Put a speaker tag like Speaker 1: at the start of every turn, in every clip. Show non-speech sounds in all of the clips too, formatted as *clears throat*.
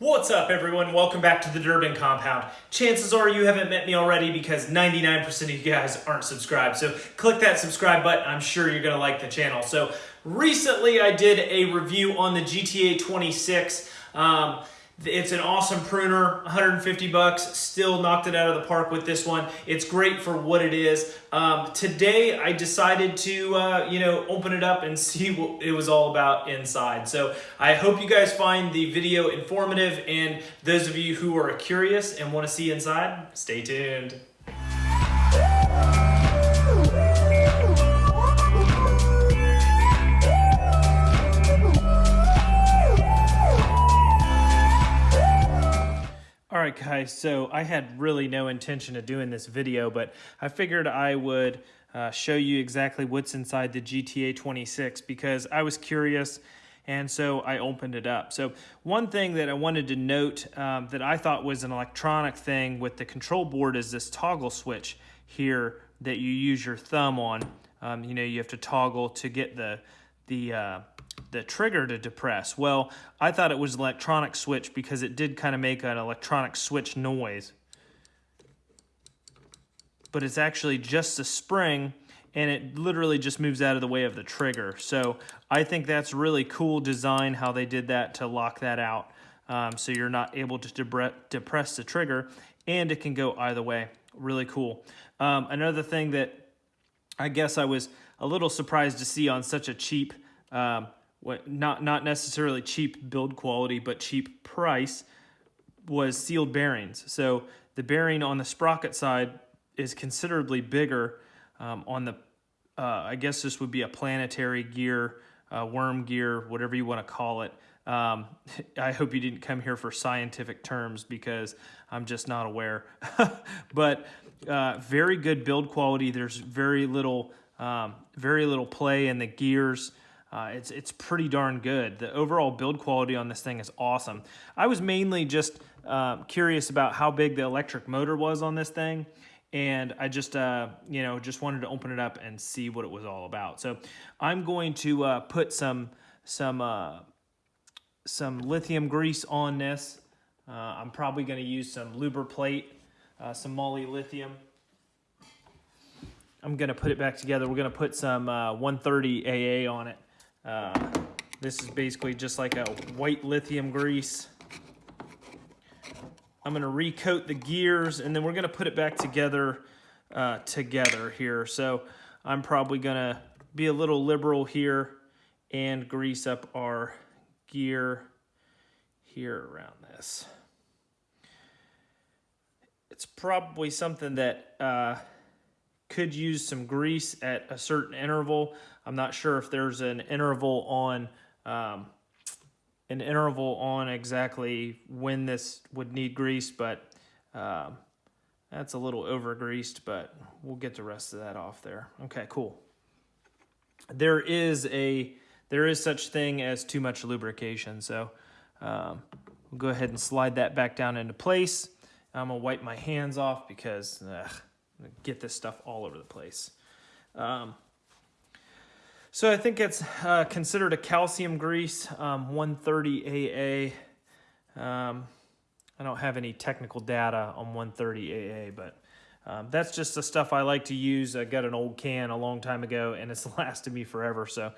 Speaker 1: What's up everyone? Welcome back to the Durbin Compound. Chances are you haven't met me already because 99% of you guys aren't subscribed. So click that subscribe button. I'm sure you're gonna like the channel. So recently I did a review on the GTA 26. Um, it's an awesome pruner, 150 bucks, still knocked it out of the park with this one. It's great for what it is. Um, today I decided to, uh, you know, open it up and *laughs* see what it was all about inside. So I hope you guys find the video informative and those of you who are curious and want to see inside, stay tuned. So I had really no intention of doing this video, but I figured I would uh, show you exactly what's inside the GTA 26 because I was curious and so I opened it up. So one thing that I wanted to note um, that I thought was an electronic thing with the control board is this toggle switch here that you use your thumb on. Um, you know, you have to toggle to get the, the uh, the trigger to depress. Well, I thought it was electronic switch because it did kind of make an electronic switch noise. But it's actually just a spring and it literally just moves out of the way of the trigger. So I think that's really cool design how they did that to lock that out. Um, so you're not able to depress the trigger and it can go either way. Really cool. Um, another thing that I guess I was a little surprised to see on such a cheap um, what not not necessarily cheap build quality, but cheap price was sealed bearings. So the bearing on the sprocket side is considerably bigger um, on the, uh, I guess this would be a planetary gear, uh, worm gear, whatever you want to call it. Um, *laughs* I hope you didn't come here for scientific terms because I'm just not aware. *laughs* but uh, very good build quality. There's very little, um, very little play in the gears. Uh, it's, it's pretty darn good. The overall build quality on this thing is awesome. I was mainly just uh, curious about how big the electric motor was on this thing. And I just, uh, you know, just wanted to open it up and see what it was all about. So I'm going to uh, put some, some, uh, some lithium grease on this. Uh, I'm probably going to use some Lubriplate, some moly lithium. I'm going to put it back together. We're going to put some 130 AA on it. Uh, this is basically just like a white lithium grease. I'm gonna recoat the gears and then we're gonna put it back together uh, together here. So I'm probably gonna be a little liberal here and grease up our gear here around this. It's probably something that uh, could use some grease at a certain interval. I'm not sure if there's an interval on um, an interval on exactly when this would need grease, but um, that's a little over greased, but we'll get the rest of that off there. Okay, cool. There is a there is such thing as too much lubrication, so um, we'll go ahead and slide that back down into place. I'm gonna wipe my hands off because ugh, get this stuff all over the place. Um, so I think it's uh, considered a calcium grease, um, 130 AA. Um, I don't have any technical data on 130 AA, but um, that's just the stuff I like to use. I got an old can a long time ago, and it's *laughs* lasted me forever, so uh,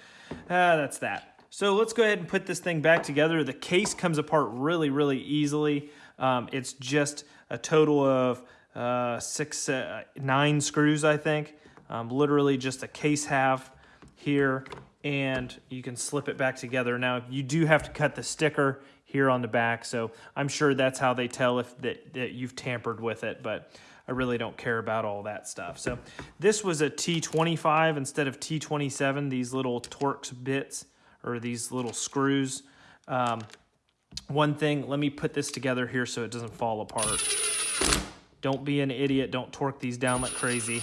Speaker 1: that's that. So let's go ahead and put this thing back together. The case comes apart really, really easily. Um, it's just a total of uh, six, uh, nine screws, I think. Um, literally just a case half here, and you can slip it back together. Now, you do have to cut the sticker here on the back, so I'm sure that's how they tell if that, that you've tampered with it, but I really don't care about all that stuff. So this was a T25 instead of T27, these little Torx bits, or these little screws. Um, one thing, let me put this together here so it doesn't fall apart. Don't be an idiot. Don't torque these down like crazy.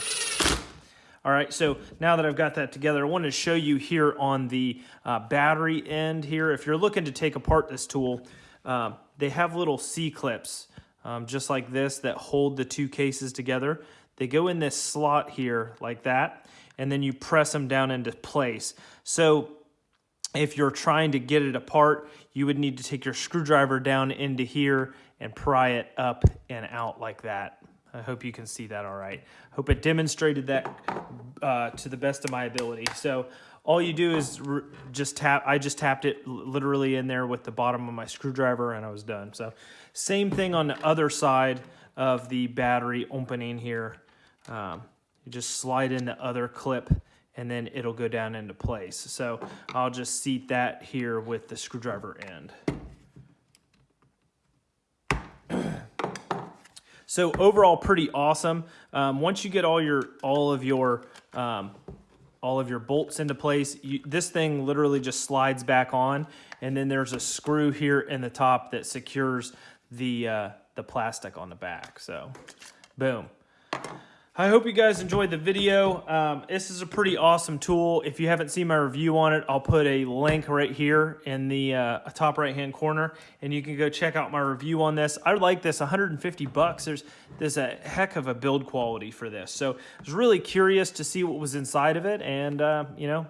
Speaker 1: All right, so now that I've got that together, I want to show you here on the uh, battery end here. If you're looking to take apart this tool, uh, they have little C-clips, um, just like this, that hold the two cases together. They go in this slot here like that, and then you press them down into place. So if you're trying to get it apart, you would need to take your screwdriver down into here and pry it up and out like that. I hope you can see that all right. Hope it demonstrated that uh, to the best of my ability. So all you do is just tap, I just tapped it literally in there with the bottom of my screwdriver and I was done. So same thing on the other side of the battery opening here. Um, you just slide in the other clip and then it'll go down into place. So I'll just seat that here with the screwdriver end. *clears throat* So overall, pretty awesome. Um, once you get all your all of your um, all of your bolts into place, you, this thing literally just slides back on, and then there's a screw here in the top that secures the uh, the plastic on the back. So, boom. I hope you guys enjoyed the video. Um, this is a pretty awesome tool. If you haven't seen my review on it, I'll put a link right here in the uh, top right hand corner and you can go check out my review on this. I like this 150 bucks. There's, there's a heck of a build quality for this. So I was really curious to see what was inside of it and uh, you know,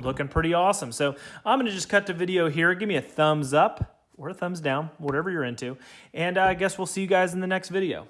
Speaker 1: looking pretty awesome. So I'm gonna just cut the video here. Give me a thumbs up or a thumbs down, whatever you're into. And uh, I guess we'll see you guys in the next video.